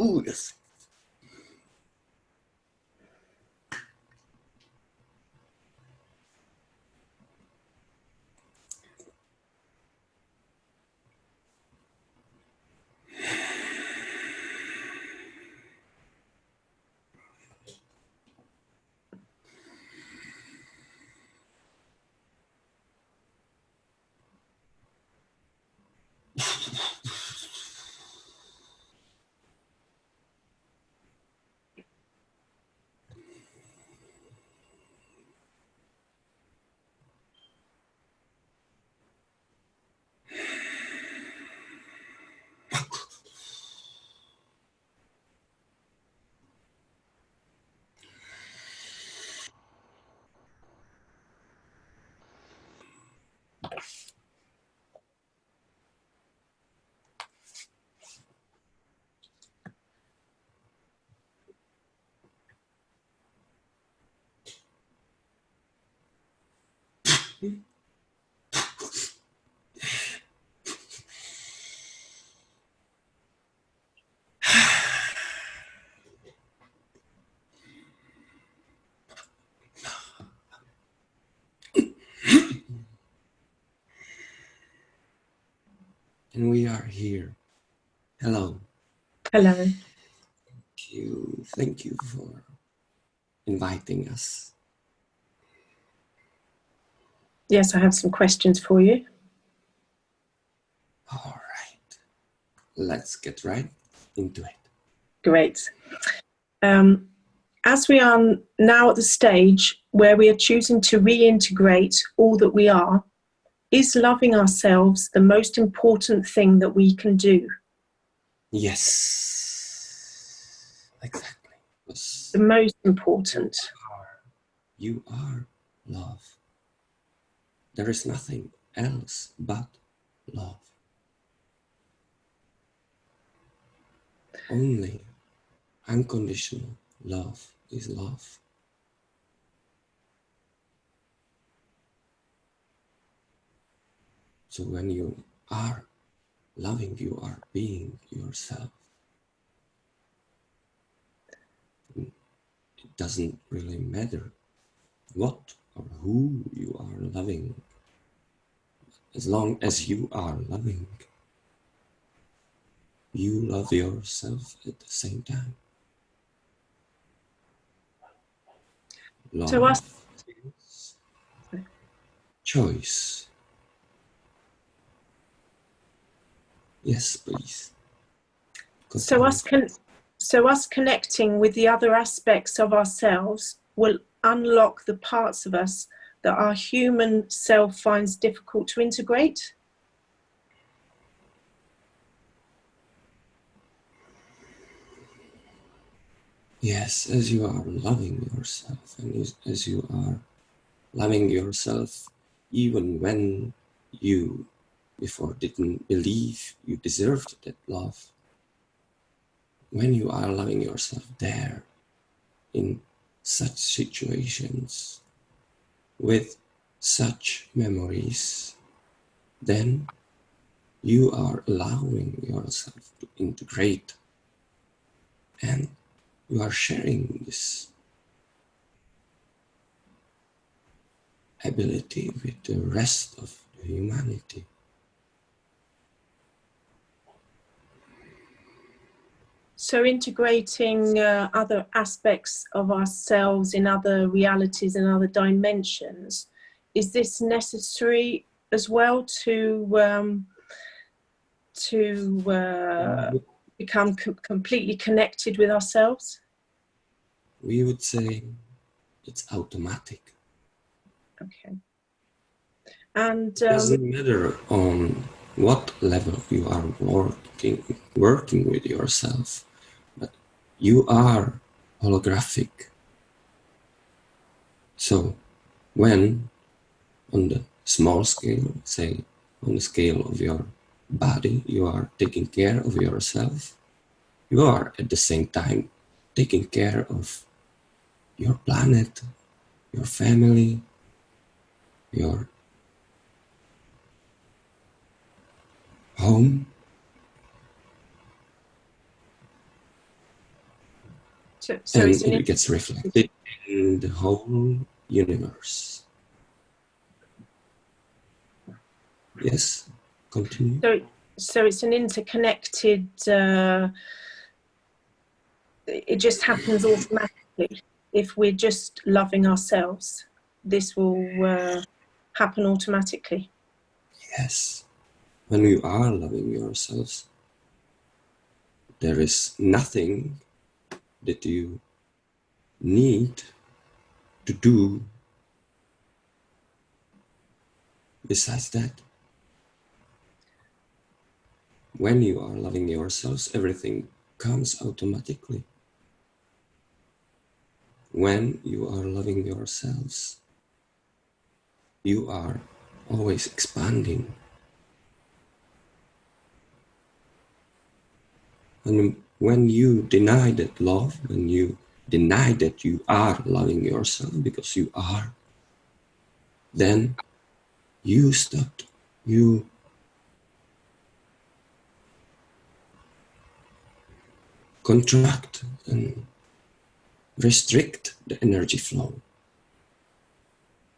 Ooh, yes. And we are here. Hello. Hello. Thank you. Thank you for inviting us. Yes, I have some questions for you. All right. Let's get right into it. Great. Um, as we are now at the stage where we are choosing to reintegrate all that we are, is loving ourselves the most important thing that we can do? Yes, exactly. Yes. The most important. You are love. There is nothing else but love. Only unconditional love is love. So when you are loving, you are being yourself. It doesn't really matter what or who you are loving, as long as you are loving. You love yourself at the same time. Love So us, choice. Yes, please. so us, con- so us connecting with the other aspects of ourselves will unlock the parts of us that our human self finds difficult to integrate. Yes, as you are loving yourself and as you are loving yourself even when you before didn't believe you deserved that love. When you are loving yourself there in such situations with such memories, then you are allowing yourself to integrate and you are sharing this ability with the rest of the humanity. So integrating uh, other aspects of ourselves in other realities and other dimensions, is this necessary as well to um, to uh, become com- completely connected with ourselves? We would say it's automatic. Okay. And It um, doesn't matter on what level you are working working with yourself, you are holographic. So when on the small scale, say on the scale of your body, you are taking care of yourself, you are at the same time taking care of your planet, your family, your home. So, so and it gets reflected in the whole universe. Yes, continue. So, so it's an interconnected. Uh, it just happens automatically if we're just loving ourselves. This will uh, happen automatically. Yes, when you are loving yourselves, there is nothing that you need to do besides that. When you are loving yourselves, everything comes automatically. When you are loving yourselves, you are always expanding. And when you deny that love, when you deny that you are loving yourself because you are, then you stopped. You contract and restrict the energy flow.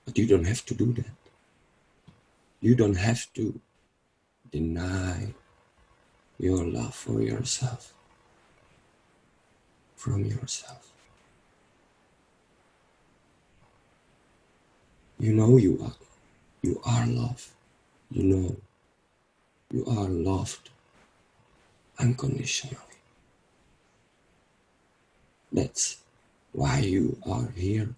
But you don't have to do that. You don't have to deny your love for yourself from yourself. You know you are you are loved. You know you are loved unconditionally. That's why you are here.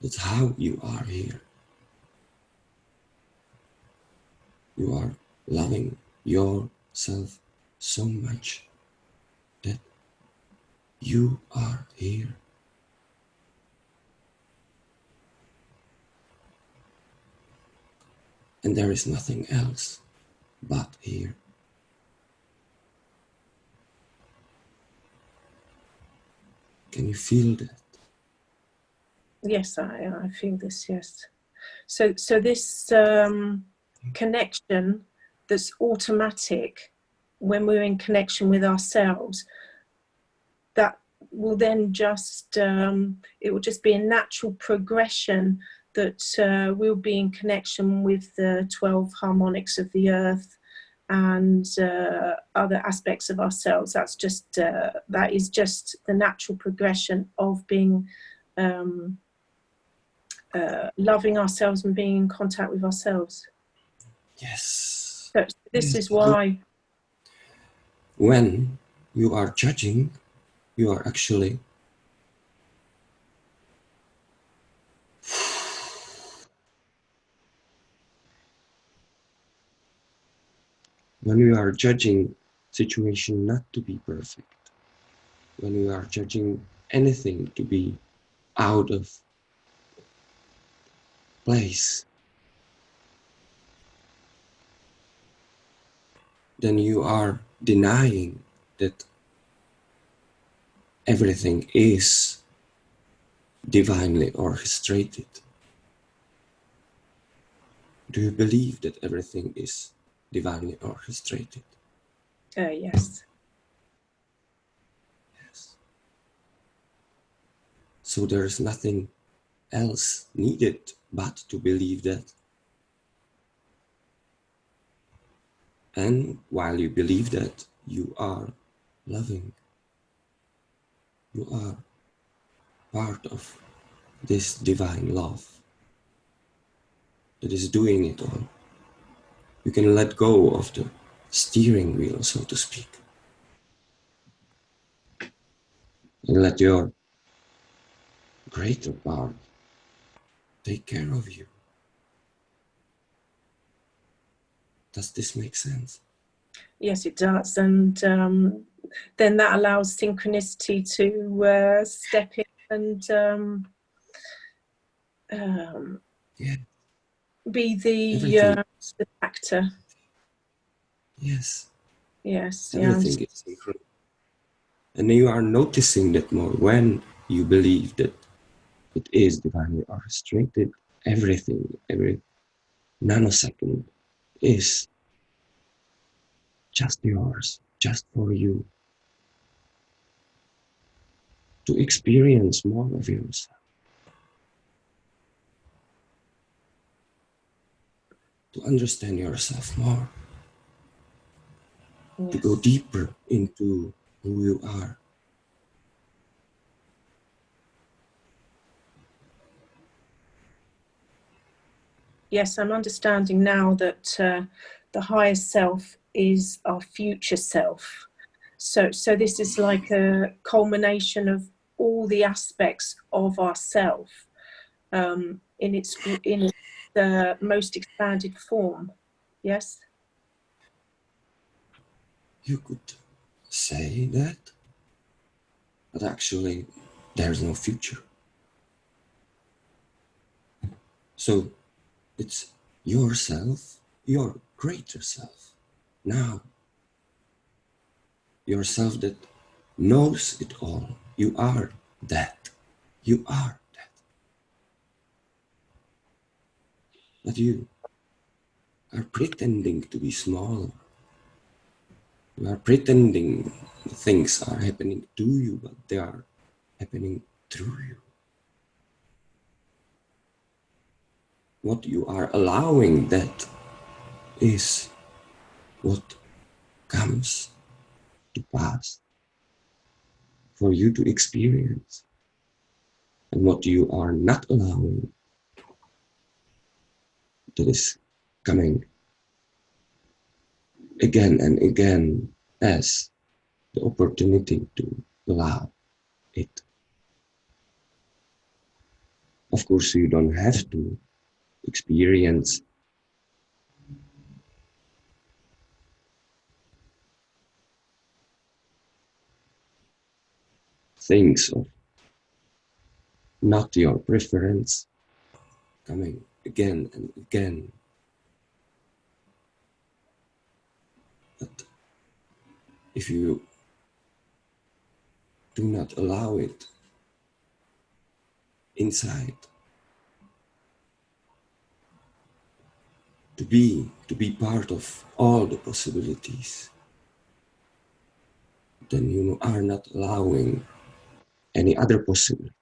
That's how you are here. You are loving yourself so much you are here. And there is nothing else but here. Can you feel that? Yes, I, I feel this, yes. So, so this um, connection that's automatic when we're in connection with ourselves, that will then just, um, it will just be a natural progression that uh, we'll be in connection with the 12 harmonics of the earth and uh, other aspects of ourselves. That's just uh, that is just the natural progression of being um, uh, loving ourselves and being in contact with ourselves. Yes. So this is why. When you are judging, you are actually when we are judging situation not to be perfect, when we are judging anything to be out of place, then you are denying that everything is divinely orchestrated. Do you believe that everything is divinely orchestrated. Uh, yes. Yes. So there is nothing else needed but to believe that. And while you believe that, you are loving. You are part of this divine love that is doing it all you can let go of the steering wheel, so to speak. And let your greater part take care of you. Does this make sense? Yes, it does. And um, then that allows synchronicity to uh, step in and um, um, Yeah. be the, uh, the factor. Yes. Yes, yeah, Everything is synchronous. And you are noticing that more when you believe that it is divinely orchestrated. Everything, every nanosecond is just yours, just for you. To experience more of yourself. To understand yourself more. to go deeper into who you are. yes, I'm understanding now that uh, the higher self is our future self. So, so this is like a culmination of all the aspects of ourself um, in its in uh, most expanded form. Yes. You could say that, but actually, there's no future. So, it's yourself, your greater self, now. Yourself that knows it all. You are that. You are that. But you are pretending to be smaller. You are pretending things are happening to you, but they are happening through you. What you are allowing that is what comes to pass for you to experience. And what you are not allowing that is coming again and again as the opportunity to allow it. Of course, you don't have to experience things of not your preference coming again and again. But if you do not allow it inside to be to be part of all the possibilities then you are not allowing any other possibility.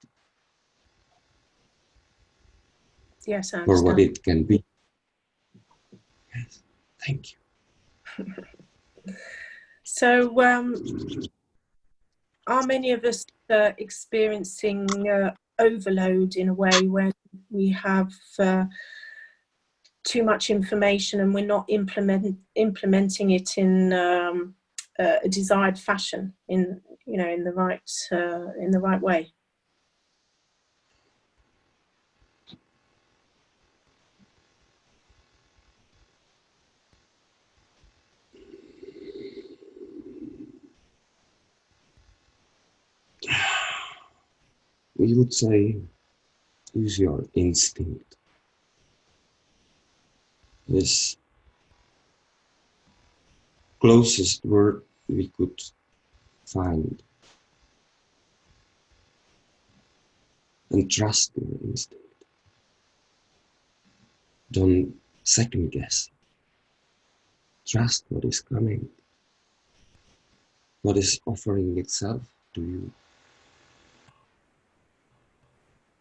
Yes, I for what it can be. Yes thank you. So, um, are many of us uh, experiencing uh, overload in a way where we have uh, too much information and we're not implement, implementing it in um, uh, a desired fashion, in you know, in the right uh, in the right way? we would say use your instinct this closest word we could find. And trust your instinct don't second guess. Trust what is coming. What is offering itself to you.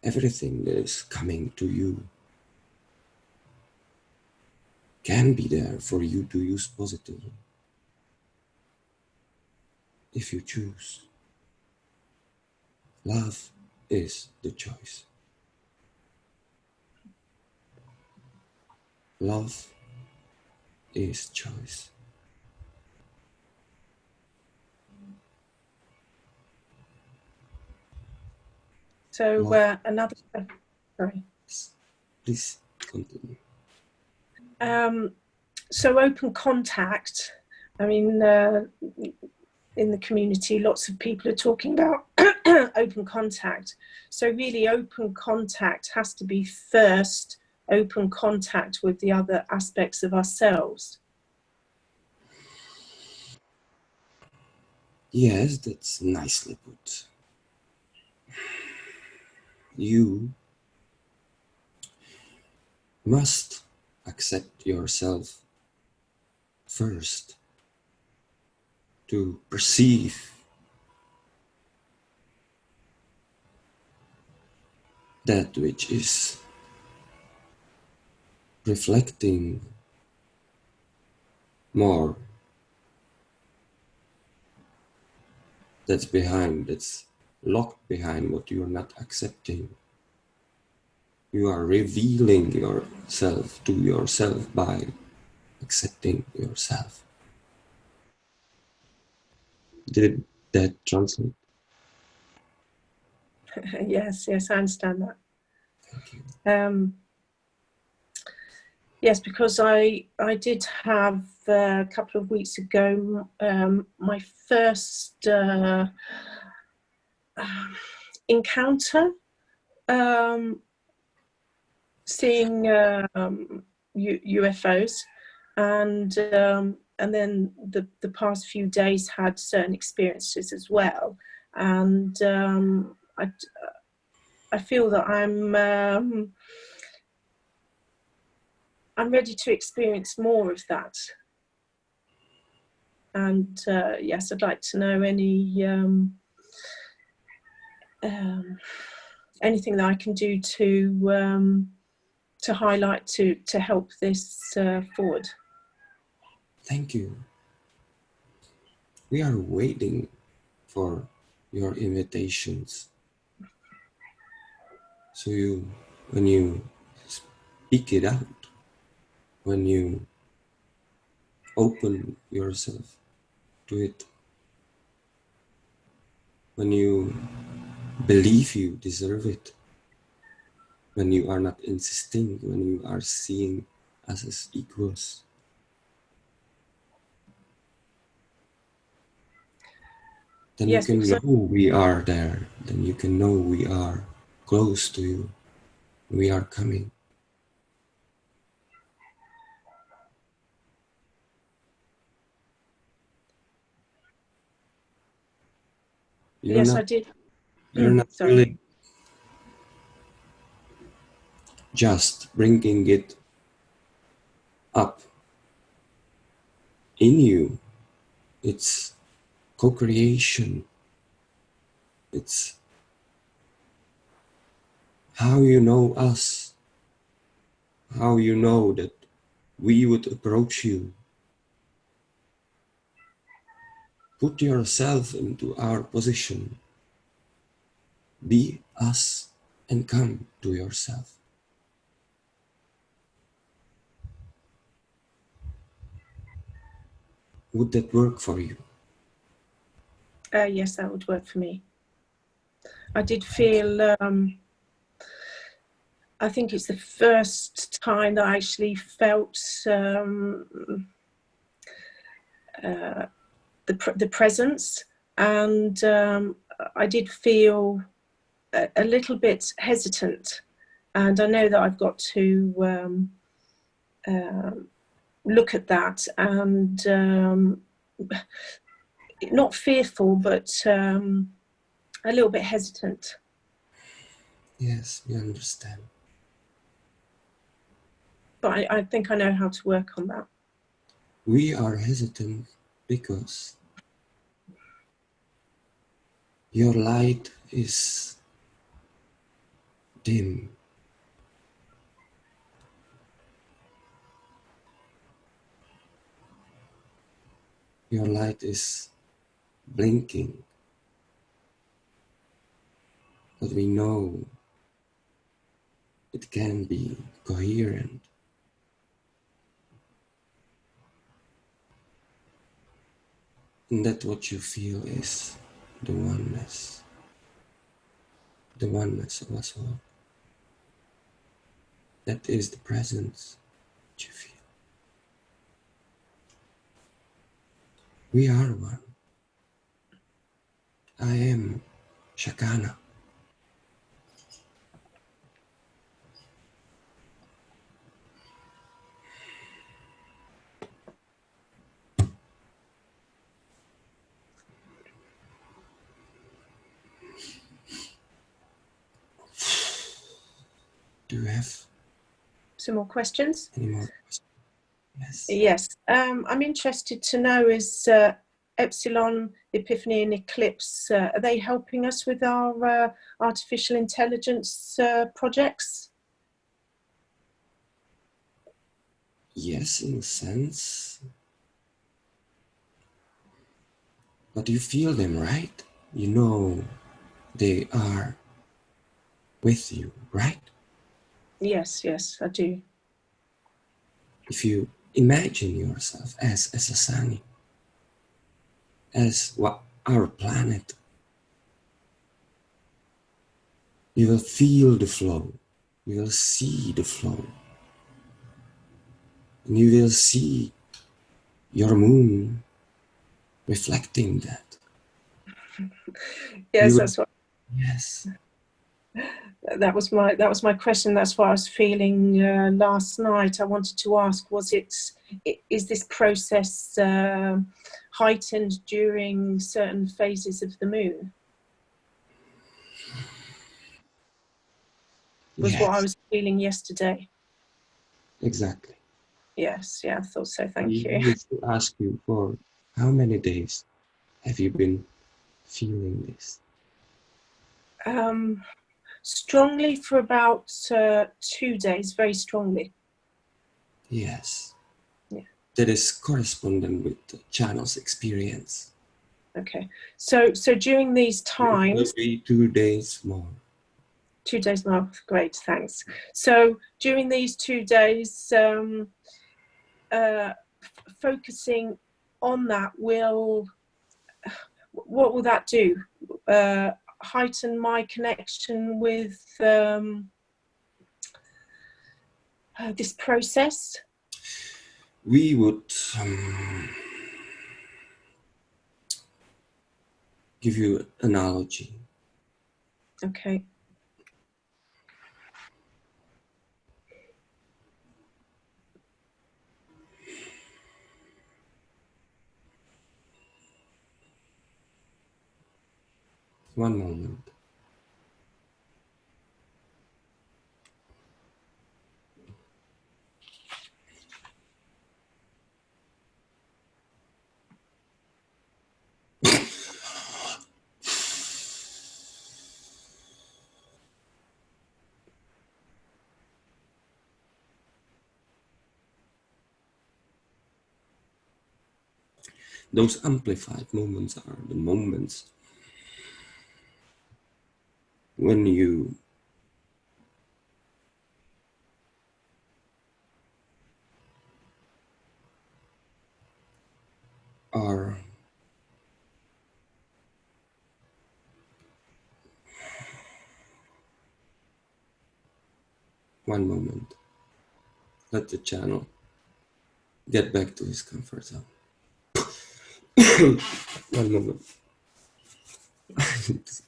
Everything that is coming to you can be there for you to use positively if you choose. Love is the choice. Love is choice. So uh, another, sorry. Please continue. Um, so open contact. I mean, uh, in the community, lots of people are talking about open contact. So really open contact has to be first open contact with the other aspects of ourselves. Yes, that's nicely put. You must accept yourself first to perceive. That which is reflecting more that's behind that's locked behind what you are not accepting. You are revealing yourself to yourself by accepting yourself did that translate? Yes yes i understand that. Um, yes because i i did have uh, a couple of weeks ago um, my first uh, encounter um, seeing um, UFOs and um, and then the, the past few days had certain experiences as well and um, I, I feel that I'm um, I'm ready to experience more of that and uh, yes I'd like to know any um, um, anything that I can do to um, to highlight to to help this uh, forward. Thank you. We are waiting for your invitations. So you, when you speak it out, when you open yourself to it, when you believe you deserve it, when you are not insisting, when you are seeing us as equals. Then yes, you can know we are there. Then you can know we are close to you. We are coming. You're yes, not, I did. You're mm, not sorry. really just bringing it up in you. It's co-creation. It's how you know us, how you know that we would approach you. Put yourself into our position. Be us and come to yourself. Would that work for you? Uh, yes, that would work for me. I did feel, um, I think it's the first time that I actually felt um, uh, the, the presence. And um, I did feel a, a, little bit hesitant. And I know that I've got to um, um look at that. And um, not fearful, but um, a little bit hesitant. Yes, we understand. But I, I think I know how to work on that. We are hesitant because your light is dim your light is blinking. But we know it can be coherent. And that what you feel is the oneness, the oneness of us all. That is the presence that you feel. We are one. I am Shakana. Do you have Some more questions? any more questions? Yes. Yes, um, I'm interested to know is uh, Epsilon, Epiphany and Eclipse, uh, are they helping us with our uh, artificial intelligence uh, projects? Yes, in a sense. But you feel them, right? You know they are with you, right? Yes, yes, I do. If you imagine yourself as, as a sunny, as what our planet, you will feel the flow, you will see the flow, and you will see your moon reflecting that. Yes, You- that's what Yes, that was my that was my question. That's what I was feeling uh, last night. I wanted to ask: Was it is this process uh, heightened during certain phases of the moon? Was what I was feeling yesterday. exactly. Yes, yeah, I thought so. Thank We you. to ask you for how many days have you been feeling this? Um, strongly for about uh, two days, very strongly. Yes. Yeah. That is correspondent with the channel's experience. Okay, so so during these times, be two days more. two days more. Great, thanks. So during these two days, um, uh, f- focusing on that will what will that do? Uh, heighten my connection with um, uh, this process. We would um, give you an analogy. Okay. One moment. Those amplified moments are the moments when you are one moment. Let the channel get back to his comfort zone. one moment.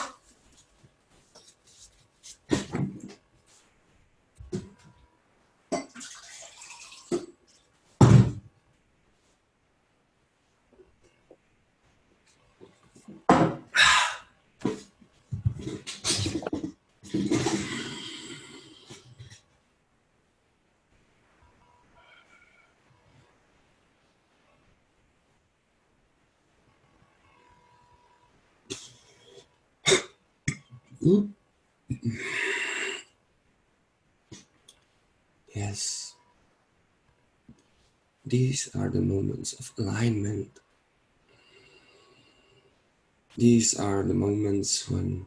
Yes. These are the moments of alignment. These are the moments when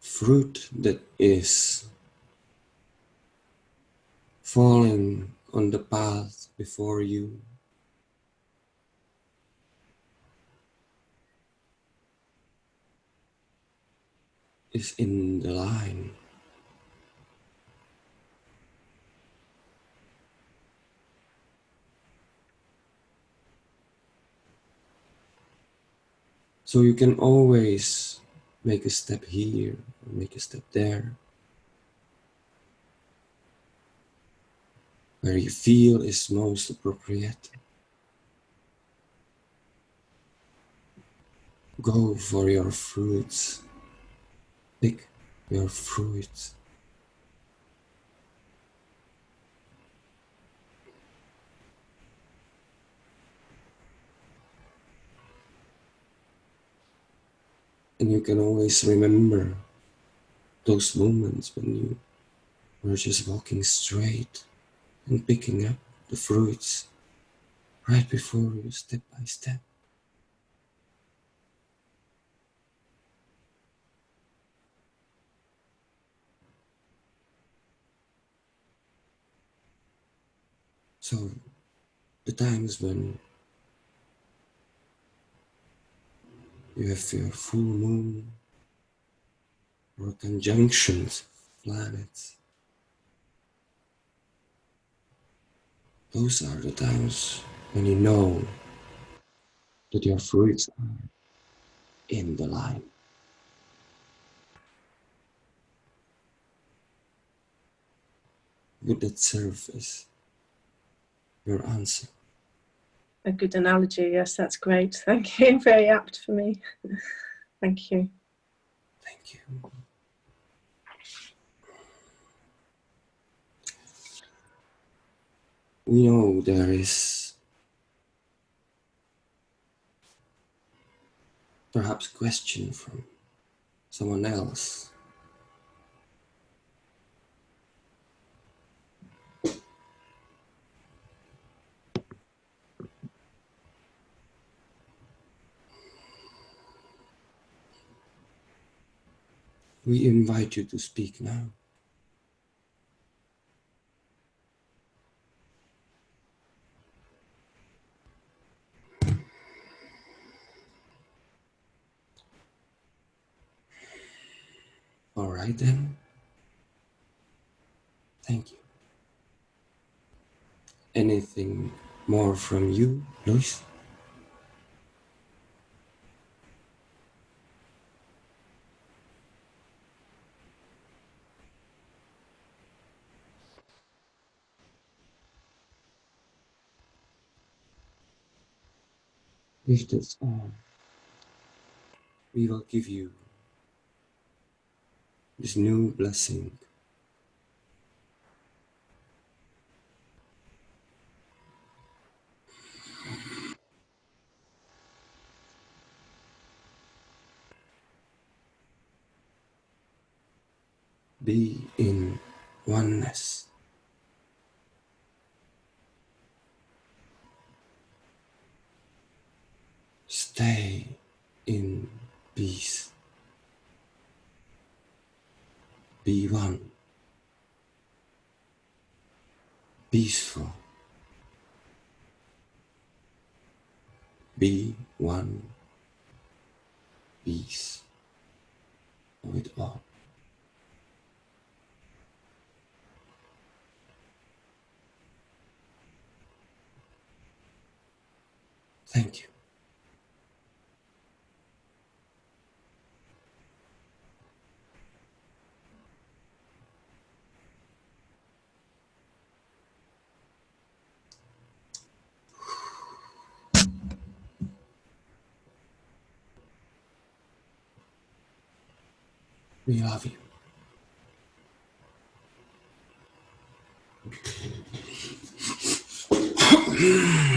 fruit that is falling on the path before you is in the line. So you can always make a step here, make a step there. Where you feel is most appropriate. Go for your fruits. Pick your fruits. And you can always remember those moments when you were just walking straight and picking up the fruits right before you step by step. So the times when you have your full moon or conjunctions of planets. Those are the times when you know that your fruits are in the line. Would that serve as your answer? a good analogy. Yes, that's great. Thank you. Very apt for me. Thank you. Thank you. We know there is perhaps question from someone else We invite you to speak now. Right then. Thank you. Anything more from you, Luis? If that's all, we will give you this new blessing. Be in oneness. Stay in peace. Be one. Peaceful. Be one. Peace with all. Thank you. We love you.